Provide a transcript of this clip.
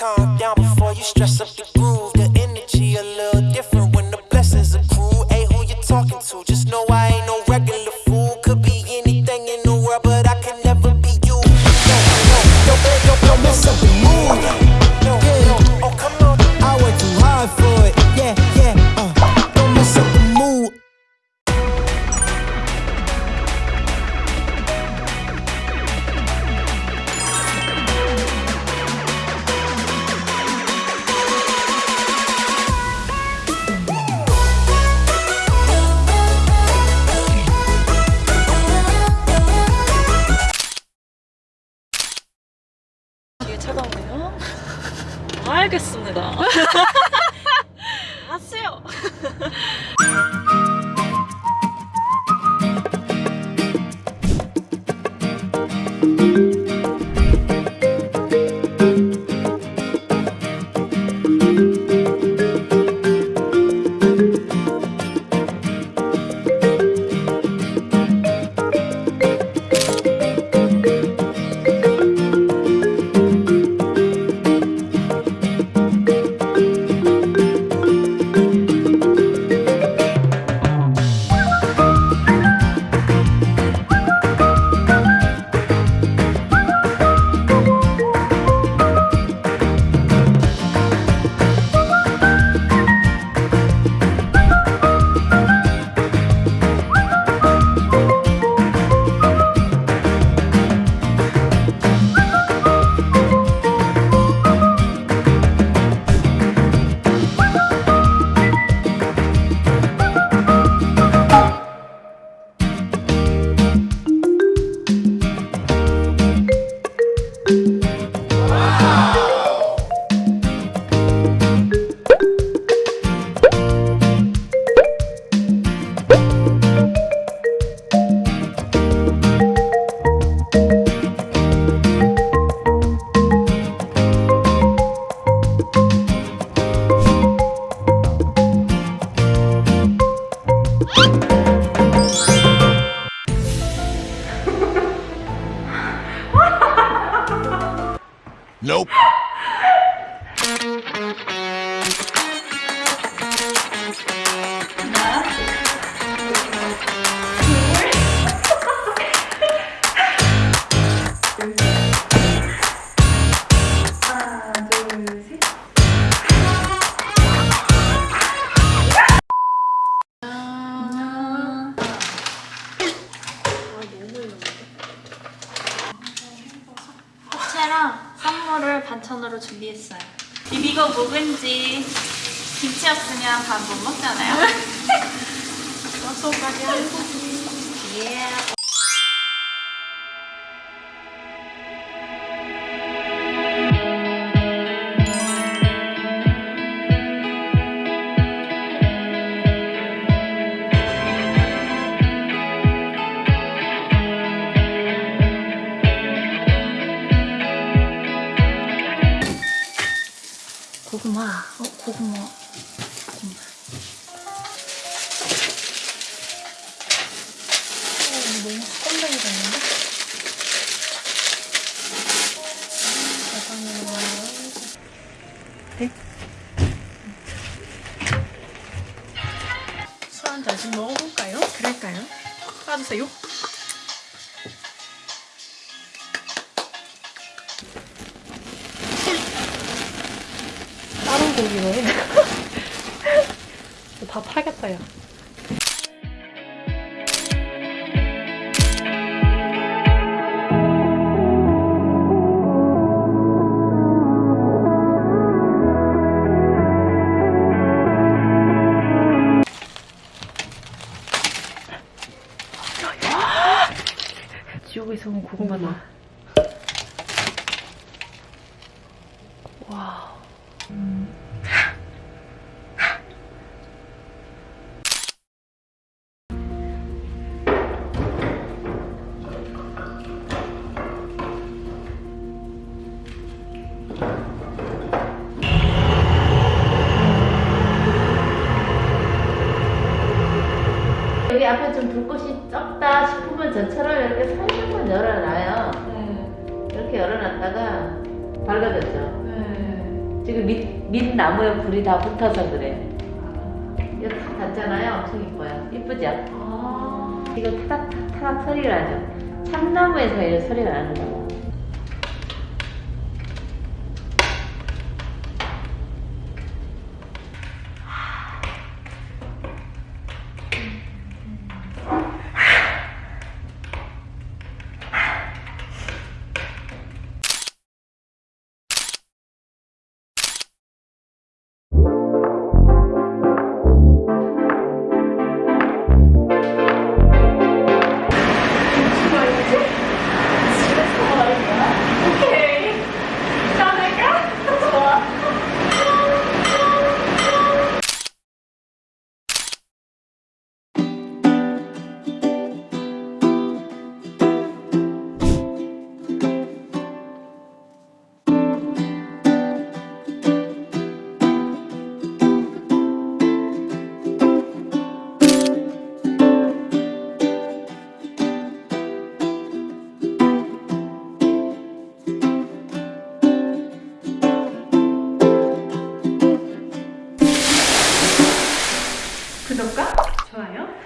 calm down before you stress up the groove. 알겠습니다. 아세요. Nope. 준비했어요. 비비고 묵은지 김치 없으면 밥 못 먹잖아요. 소소하게 한고기. 예. 고구마. 어, 고구마. 고구마. 어, 너무 껌뱅이가 있는데? 대상으로 와요. 네? 술 한 잔씩 먹어볼까요? 그럴까요? 까주세요. 고기네. 다 팔겠다, 야. 지옥에서 온 고구마다. 와. 여 전처럼 이렇게 살짝만 열어놔요. 네. 이렇게 열어놨다가 밝아졌죠. 네. 지금 밑, 밑 나무에 불이 다 붙어서 그래. 이거 다 닿잖아요. 엄청 이뻐요. 이쁘죠? 이거 타닥 타닥 소리가 나죠. 참나무에서 이런 소리가 나는 거예요. 좋아요.